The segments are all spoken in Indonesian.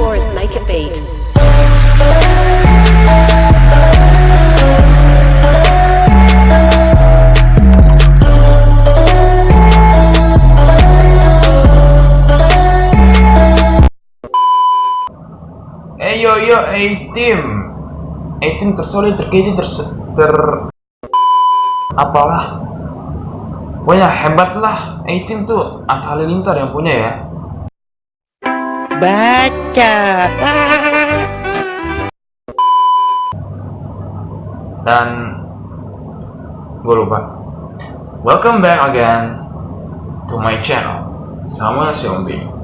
Taurus make a beat. Yo yo A team. A team tersolid terkeji ter ter apalah. Pokoknya hebat lah. A team tuh Atta Halilintar yang punya ya Baca. dan gue lupa. Welcome back again to my channel. Sama Xiongbi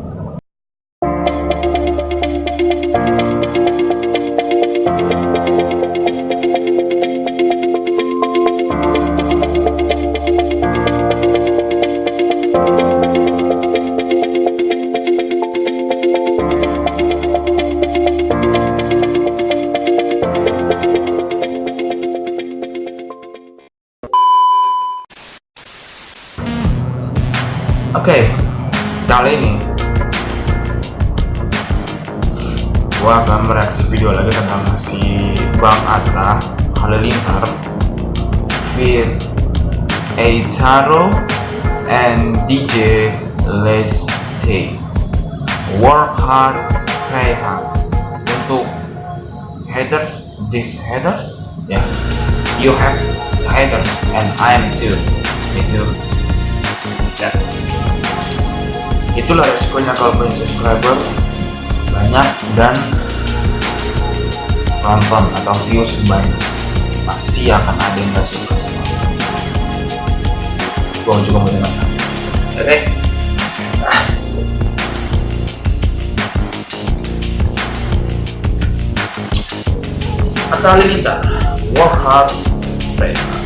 Oke, kali ini gua akan mereaksi video lagi tentang si Bang Atta Halilintar with Eitaro and DJ Les T. Work hard, play hard. Untuk haters, these haters, ya, yeah. you have haters and I am too, me too. Ya itulah resikonya kalau punya subscriber banyak dan nonton atau views banyak. Pasti akan ada yang gak suka sama gua juga mau dengar. Oke. Okay? Atta Halilintar work hard pray hard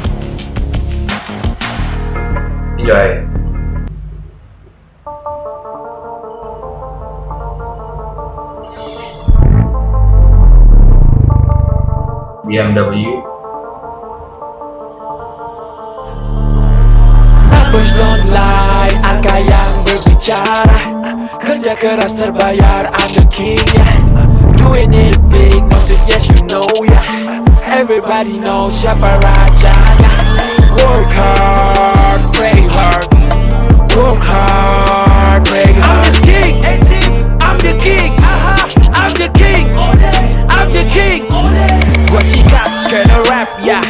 enjoy BMW Bos don't lie, angka yang berbicara. Kerja keras terbayar, I'm the king yeah. Doing it big, no yes you know yeah. Everybody knows siapa rajanya Work hard, ya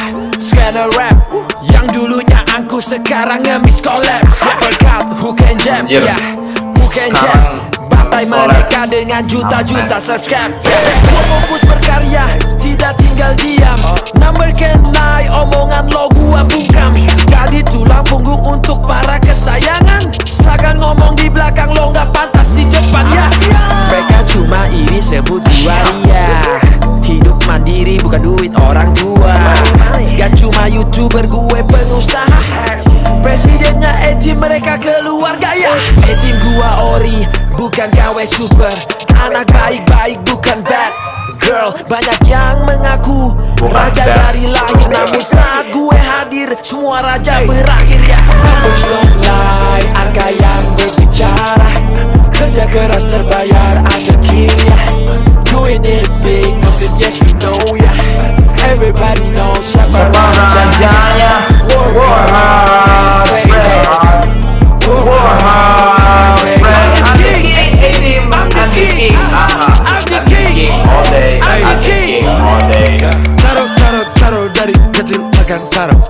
Skena rap. Yang dulunya angku sekarang ngemis collapse. Ya Berkat who can jam ya Who can jam Bantai mereka dengan juta-juta subscribe. Ya. Gua fokus berkarya Tidak tinggal diam Mandiri bukan duit orang tua. Gak cuma youtuber gue pengusaha. Presidennya Etim mereka keluarga ya. Etim gua ori bukan KW super. Anak baik-baik bukan bad girl. Banyak yang mengaku Raja dari lahir Namun saat gue hadir Semua raja berakhir ya. Don't lie Angka yang berbicara. Kerja keras terbayar I'm the king ya. Doing it big yes you know ya Everybody knows siapa rajanya Work hard, pray hard work hard pray I'm the king. I'm I'm the king. I'm the king. all day I'm the I'm the king. king all day Taruh, taruh, taruh dari kecil akan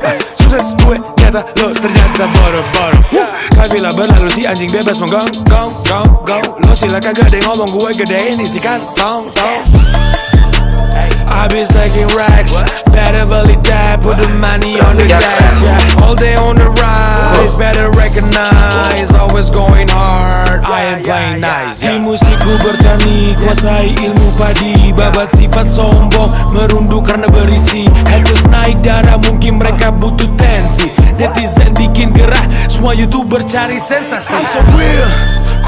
Eh, Sukses gue nyata lo ternyata boro-boro bilang berlalu si anjing bebas menggong gong gong gong Lo silakan gede ngomong gue gedein isi kantong tong Habis taking racks. Better believe that Put the money on the dash yeah. All day on the rise Better recognize Always going hard. I am playing nice Di musikku bertani Kuasai ilmu padi. Babat sifat sombong Merunduk karena berisi. Haters naik darah Mungkin mereka butuh tensi. Netizen bikin gerah Semua youtuber cari sensasi. I'm so real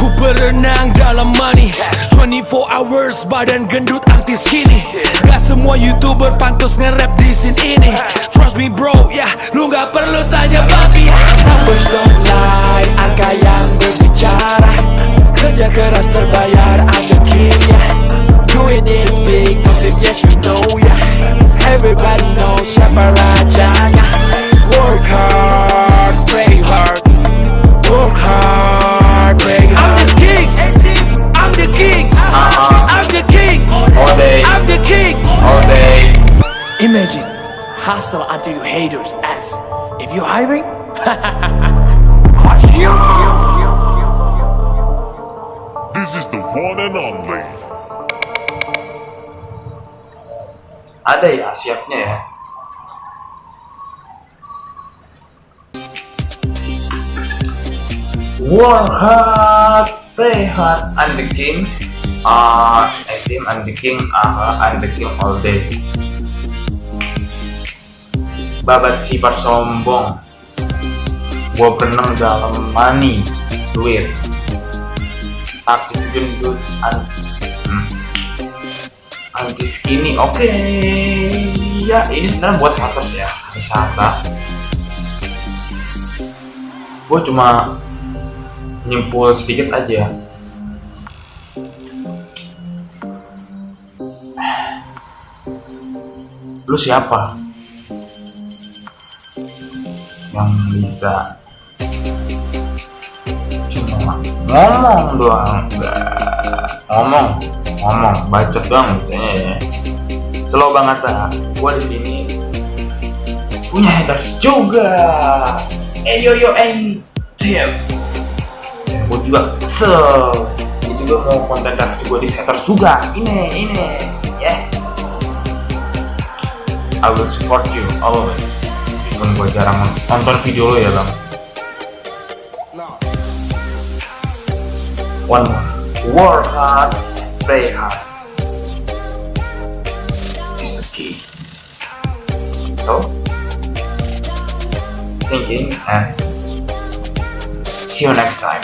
Ku berenang dalam money. 24 hours badan gendut artis kini. Gak semua youtuber pantas nge-rap di scene ini. Trust me bro, ya yeah, lu gak perlu tanya papi Numbers don't lie, angka yang berbicara. Kerja keras terbayar ada akhirnya. Doing it big, positive, yes you know ya yeah. Everybody knows siapa rajanya. Hustle until you haters ask. If you're hiring, This is the one and only. Ada ya siapnya ya. Work hard, play hard, I'm the king. Uh, I think I'm the king. Uh, I'm the king all day. Babat sifat sombong. Gua berenang dalam money, duit. Tapi gendut, an hmm. anti skinny. Oke, ya ini sebenarnya buat haters ya, wisata. Gue cuma nyimpul sedikit aja. Lu siapa? Yang bisa. Cuma ngomong doang enggak ngomong ngomong. Bacot doang misalnya ya. Slow banget ah gua di sini punya haters juga. Eh yo yo eh. Tim gue juga kesel. Dia juga mau konten reaksi gue di haters juga. Ini ini. Ya. Yeah. I will support you always gue jarang nonton video lo ya bang. One more. Work hard play hard. The key so thinking and see you next time